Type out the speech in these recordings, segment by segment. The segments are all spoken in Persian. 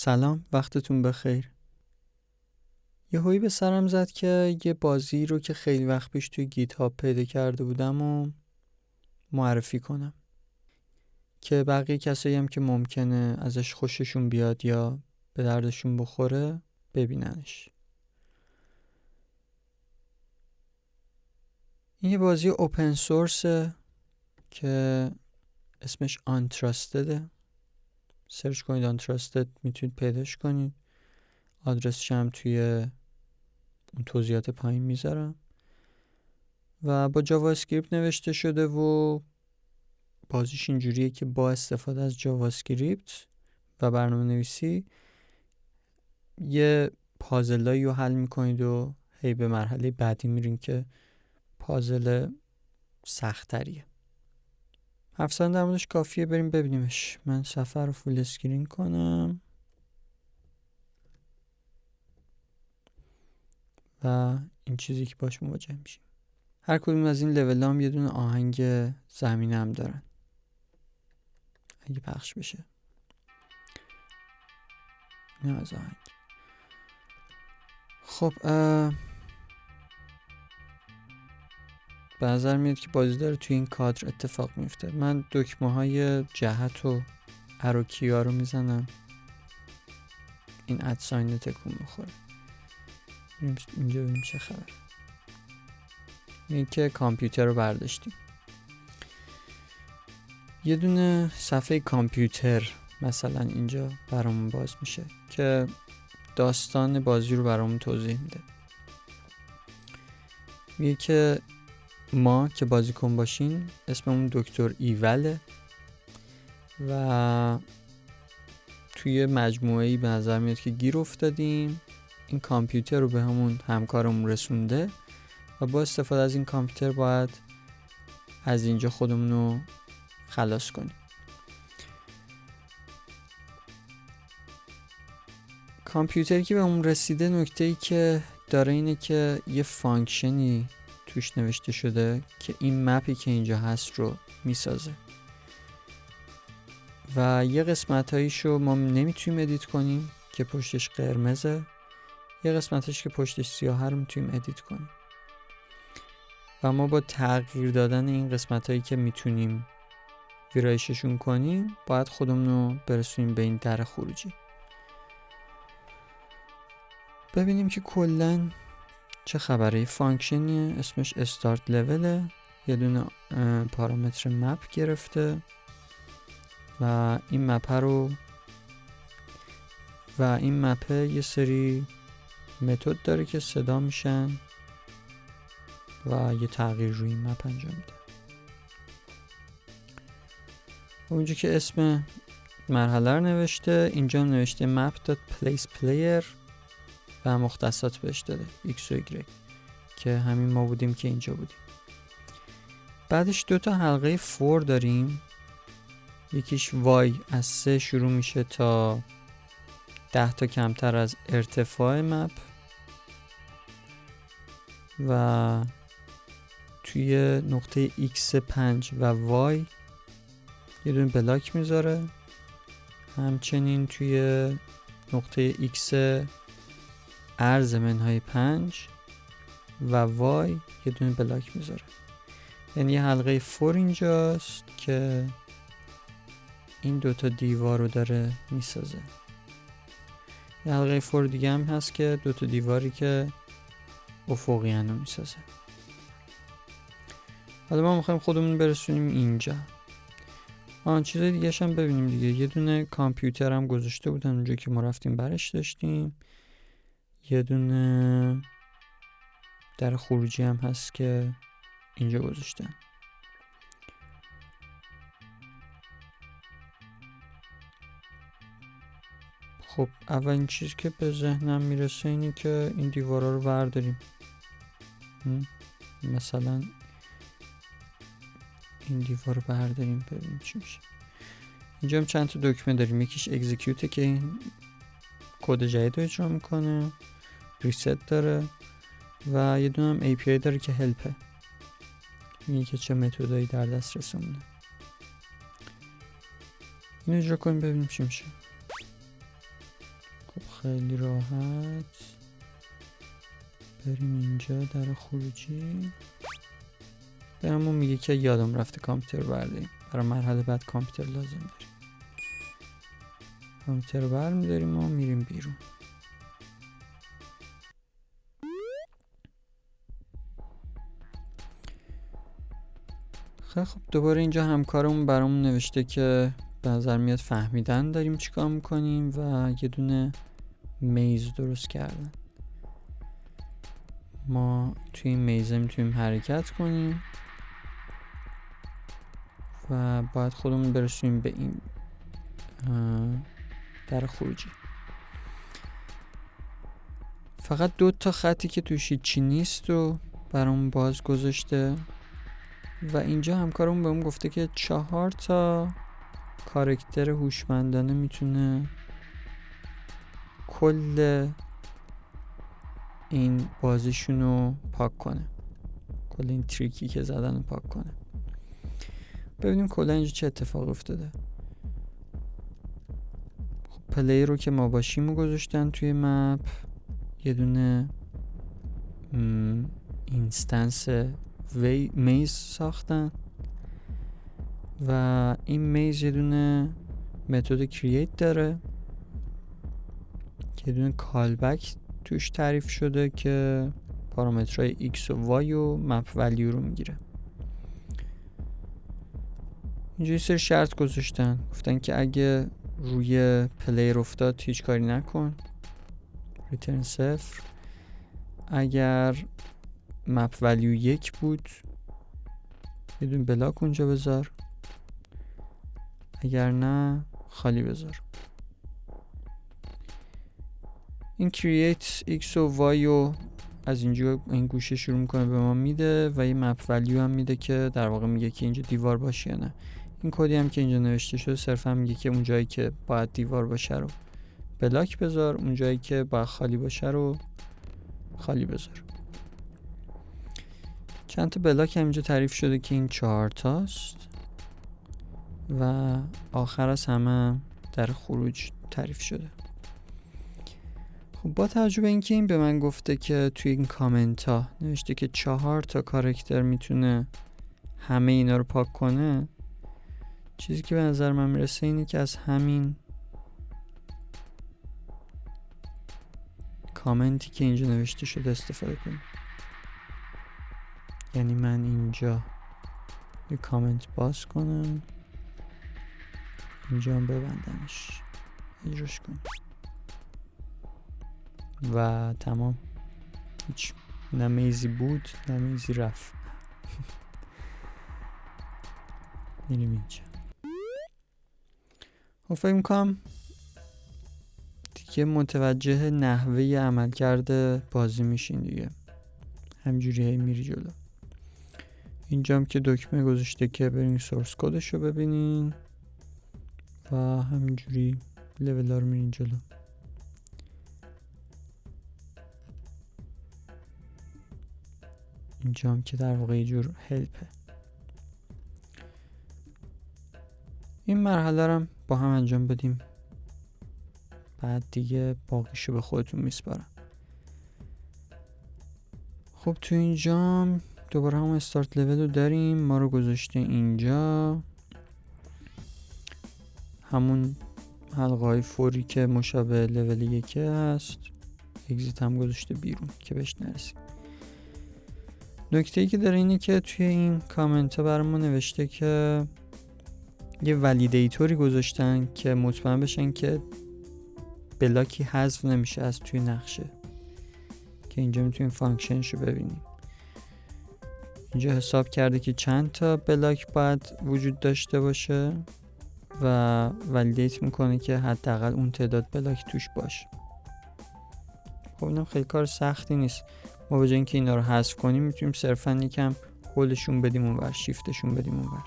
سلام وقتتون بخیر. یه هایی به سرم زد که یه بازی رو که خیلی وقت پیش توی گیت پیدا کرده بودم و معرفی کنم. که بقیه کسایی هم که ممکنه ازش خوششون بیاد یا به دردشون بخوره ببیننش. این یه بازی اوپن سورسه که اسمش Untrusted ه search کنید Untrusted می‌تونید پیداش کنید. آدرسش هم توی اون توضیحات پایین می‌ذارم. و با JavaScript نوشته شده و بازیش اینجوریه که با استفاده از JavaScript و برنامه نویسی یه پازلایی رو حل می‌کنید و هی به مرحله بعدی میرین که پازل سختتریه. حرف زدن در موردش کافیه بریم ببینیمش. من صفحه رو full screen کنم. و این چیزی که باش مواجه میشیم. هر کدوم از این لول هم یه دونه آهنگ زمینه هم دارن. اگه پخش بشه. این از آهنگ. خب به نظر میاد که بازی داره توی این کادر اتفاق میفته. من دکمه های جهت و اروکیا رو می‌زنم. این ادساین تکون می‌خوره. اینجا ببینیم چه خبر. این که کامپیوتر رو برداشتیم. یه دونه صفحه کامپیوتر مثلا اینجا برامون باز میشه که داستان بازی رو برامون توضیح میده. میگه که ما که بازیکن باشیم اسممون دکتر ایوله و توی مجموعه ای به نظر میاد که گیر افتادیم. این کامپیوتر رو به همون همکارمون رسونده و با استفاده از این کامپیوتر باید از اینجا خودمون رو خلاص کنیم. کامپیوتری که به اون رسیده نکته ای که داره اینه که یه function ی توش نوشته شده که این map ی که اینجا هست رو می‌سازه. و یه قسمت رو ما نمی‌تونیم edit کنیم که پشتش قرمزه. یه قسمتش که پشتش سیاه رو می‌تونیم edit کنیم. و ما با تغییر دادن این قسمت هایی که می‌تونیم ویرایششون کنیم باید خودمون رو برسونیم به این در خروجی. ببینیم که کلا چه خبره؟ function یه اسمش startLevel ه یه دونه پارامتر map گرفته و این map رو و این map ه یه سری متد داره که صدا میشن و یه تغییر روی این map انجام میده. اونجا که اسم مرحله رو نوشته اینجا نوشته map.placePlayer player و مختصات بهش داده x و y که همین ما بودیم که اینجا بودیم. بعدش دو تا حلقه فور داریم. یکیش y از سه شروع میشه تا ده تا کمتر از ارتفاع مپ. و توی نقطه x 5 و y یه دونه بلاک می‌ذاره. همچنین توی نقطه x ارز منهای 5 و y یه دونه بلاک می‌ذاره. یعنی یه حلقه فور اینجاست که این دوتا دیوار رو داره می‌سازه. یه حلقه فور دیگه هم هست که دوتا دیواری که افقی رو می‌سازه. حالا ما می‌خوایم خودمون برسونیم اینجا. آن چیز دیگه هم ببینیم دیگه. یه دونه کامپیوتر هم گذاشته بودن اونجا که ما رفتیم برش داشتیم. یه دونه در خروجی هم هست که اینجا گذاشتن خب اولین چیز که به ذهنم می‌رسه اینه که این دیوارا رو برداریم. مثلا این دیوار رو برداریم ببینیم چی میشه. اینجا هم چند تا دکمه داریم. یکیش اکزیکیوته که این کد جدید رو اجرا می‌کنه. ریست داره و یه دونه هم API داره که هلپه میگه که چه متدایی در دست رسمونه این اجرا کنیم ببینیم چی میشه. خیلی راحت. بریم اینجا در خروجی. برامون میگه که یادم رفته کامپیوتر برداریم. برای مرحله بعد کامپیوتر لازم داریم. کامپیوتر برمیداریم و میریم بیرون. خب دوباره اینجا همکارمون برامون نوشته که به نظر میاد فهمیدن داریم چیکار می‌کنیم و یه دونه میز درست کردن. ما توی این میزه می‌تونیم حرکت کنیم و باید خودمون برسونیم به این در خروجی. فقط دو تا خطی که توش چی نیست و برامون باز گذاشته و اینجا همکارمون بهمون گفته که چهار تا کارکتر هوشمندانه می‌تونه کل این بازیشون رو پاک کنه. کل این trick ی که زدن رو پاک کنه. ببینیم کلا اینجا چه اتفاق افتاده. خب player رو که ما باشیم رو گذاشتن توی map یه دونه instance وی maze ساختن و این maze یه دونه متد create داره که یه دونه callback توش تعریف شده که پارامترهای x و y و map value رو می‌گیره. اینجا یه سری شرط گذاشتن. گفتن که اگه روی player افتاد هیچ کاری نکن. return صفر. اگر مپ ولیو یک بود. یه دون بلاک اونجا بذار. اگر نه خالی بذار. این create x و y و از اینجا این گوشه شروع می‌کنه به ما میده و یه مپ ولیو هم میده که در واقع میگه که اینجا دیوار باشه یا نه. این کدی هم که اینجا نوشته شده صرفا میگه که اون جایی که باید دیوار باشه رو بلاک بذار اون جایی که باید خالی باشه رو خالی بذار. چند تا بلاک هم اینجا تعریف شده که این چهار تاست. و آخر از همه در خروج تعریف شده. خب با توجه به اینکه این به من گفته که توی این کامنت ها نوشته که چهار تا کارکتر می‌تونه همه اینا رو پاک کنه چیزی که به نظر من می‌رسه اینه که از همین کامنتی که اینجا نوشته شده استفاده کنیم. یعنی من اینجا یه کامنت باز کنم. اینجا هم ببندمش. اجراش کنم و تمام. هیچ. نمیزی بود نمیزی رفت. میریم اینجا. خب فکر می‌کنم دیگه متوجه نحوه عمل کرده بازی میشین دیگه. همجوری هی میری جلو. اینجام که دکمه گذاشته که برین سورس کدش رو ببینین. و همینجوری لول رو میرین جلو. اینجام که در واقع جور هلپه این مرحله رو با هم انجام بدیم. بعد دیگه باقیشو به خودتون میسپارم. خب تو اینجام دوباره هم استارت لول رو داریم. ما رو گذاشته اینجا. همون حلقه های فوری که مشابه لول یکی هست. exit هم گذاشته بیرون که بهش نرسیم. نکته ای که داره اینه که توی این کامنت ها برامون نوشته که یه validator ی گذاشتن که مطمئن بشن که block ی حذف نمیشه از توی نقشه. که اینجا می‌تونیم function ش رو ببینیم. اینجا حساب کرده که چند تا block باید وجود داشته باشه و validate می‌کنه که حداقل اون تعداد block توش باشه. خب اینم خیلی کار سختی نیست. ما به اینکه اینا رو حذف کنیم می‌تونیم صرفا یکم هولشون بدیم اونور شیفتشون بدیم اونور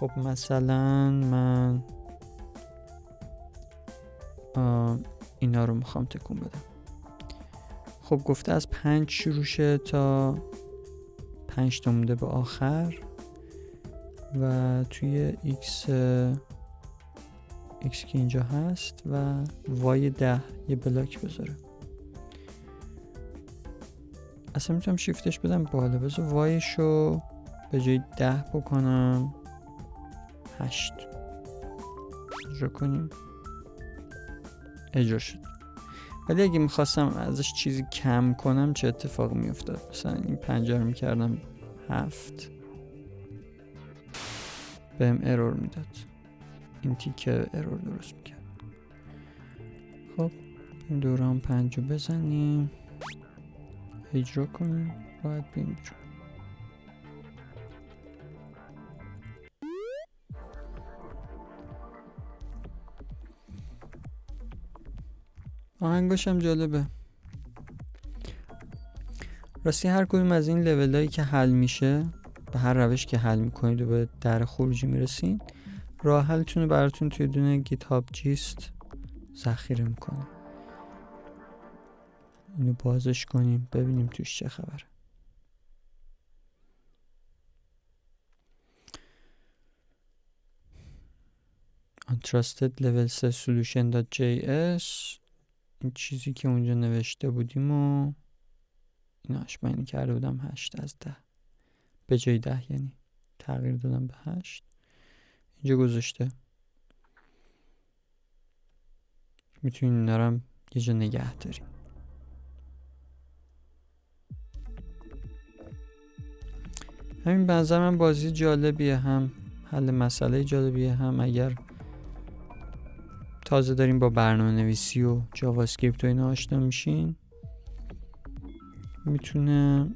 خب مثلا من اینا رو می‌خوام تکون بدم. خب گفته از پنج شروع تا پنج تا مونده به آخر و توی x x که اینجا هست و وای ده یه بلاک بذاره. اصلا می‌تونم شیفتش بدم بالا. بذار وایشو به جای ده بکنم. هشت. اجرا کنیم. اجرا شد. ولی اگه می‌خواستم ازش چیزی کم کنم چه اتفاق میافتاد؟ مثلا این پنجره می‌کردم هفت. بهم ارور می‌داد. این تیکه ارور درست می‌کرد. خب این دوران پنج بزنیم. اجرا کنیم. باید بیم بیرون آهنگاش هم جالبه. راستی هر کدوم از این لول هایی که حل میشه به هر روش که حل می‌کنید و به در خروجی می‌رسین راه حلتون براتون توی دونه گیت هاب جیست ذخیره می‌کنه اینو بازش کنیم ببینیم توش چه خبره. Untrusted level 3 solution.js این چیزی که اونجا نوشته بودیم و ایناش من کرده بودم هشت از ده. به جای ده یعنی تغییر دادم به هشت. اینجا گذاشته. می‌تونین نرم یه جا نگه داریم همین بنظر من بازی جالبیه هم حل مسئله جالبیه هم اگر تازه داریم با برنامه نویسی و JavaScript و اینا آشنا میشین. می‌تونه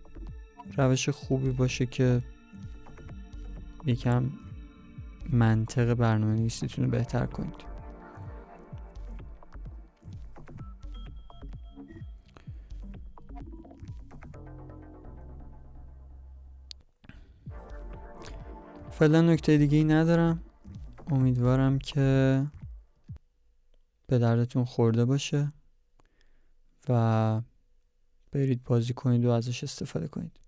روش خوبی باشه که یکم منطق برنامه نویسیتون رو بهتر کنید. فعلا نکته دیگه ای ندارم. امیدوارم که به دردتون خورده باشه و برید بازی کنید و ازش استفاده کنید.